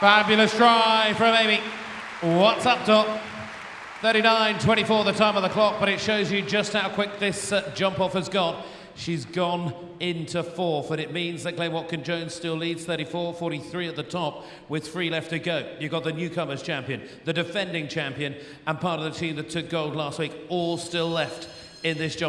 Fabulous try from Amy. What's up top? 39.24 the time of the clock, but it shows you just how quick this uh, jump off has gone. She's gone into fourth, and it means that Glen Watkin Jones still leads 34 43 at the top with three left to go. You've got the newcomers champion, the defending champion, and part of the team that took gold last week, all still left in this jump.